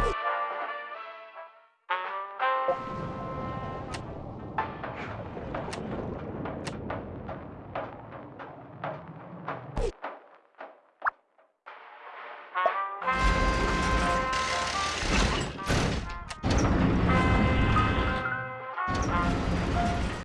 you